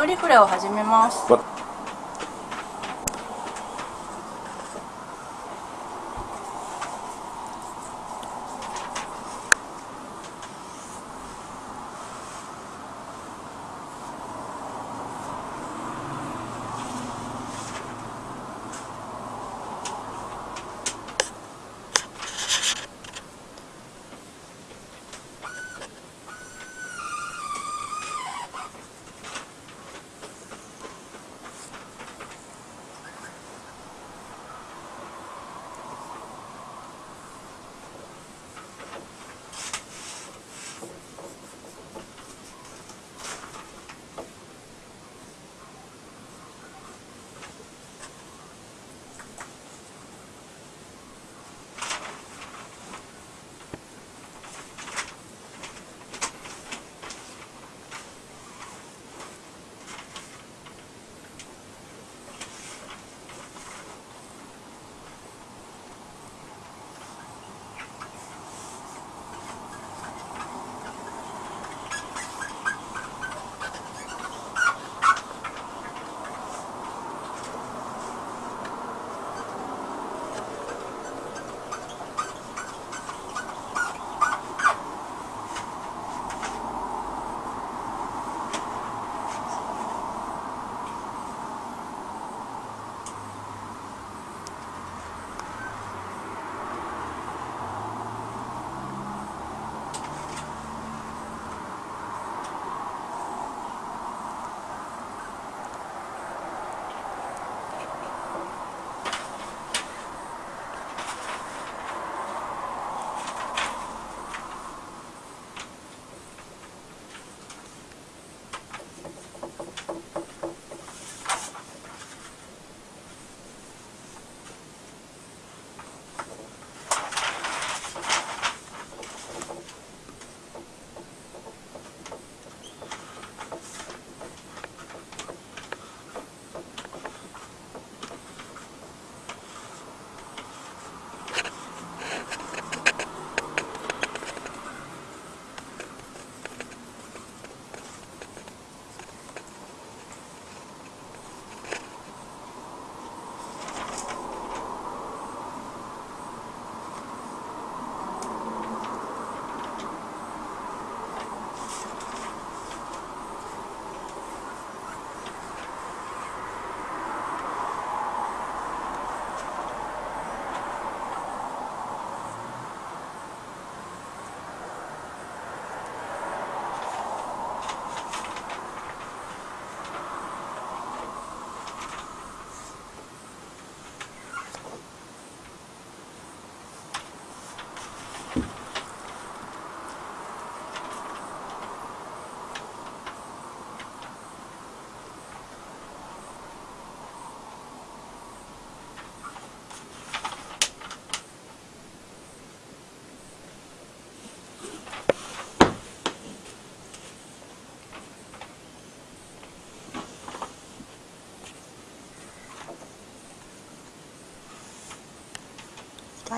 調理フラを始めます。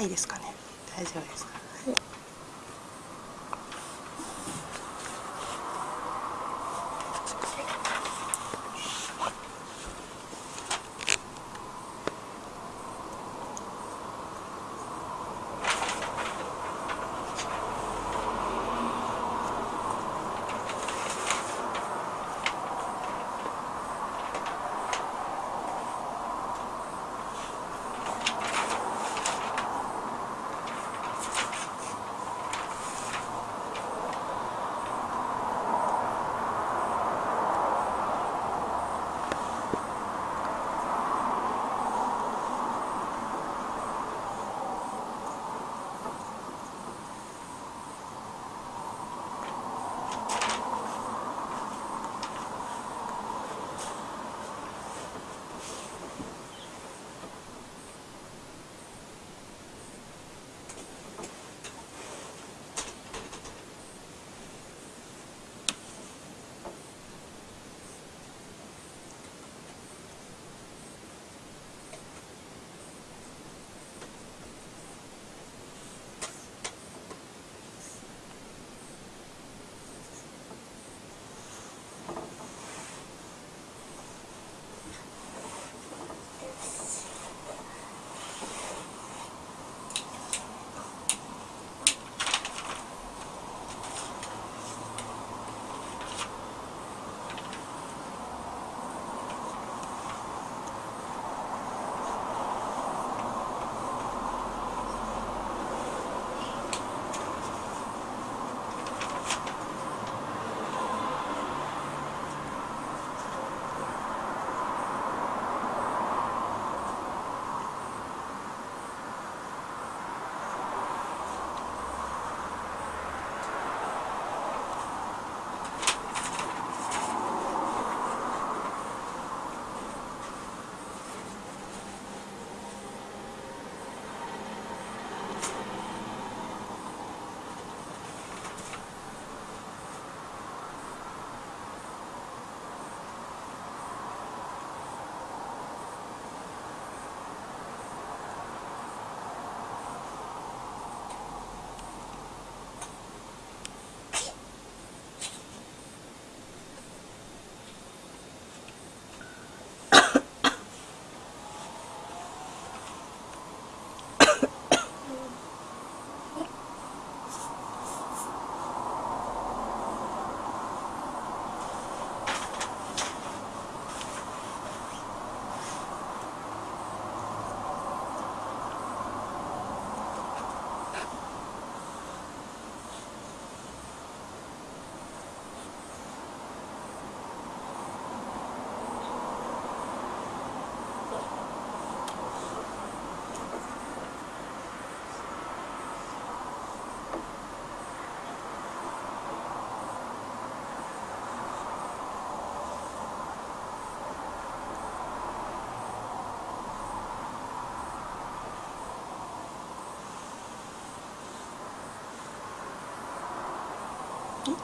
いですかね。大丈夫ですか？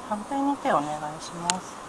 反対に手をお願いします。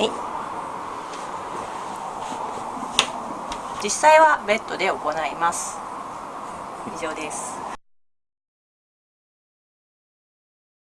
はい。実際はベッドで行います。以上です。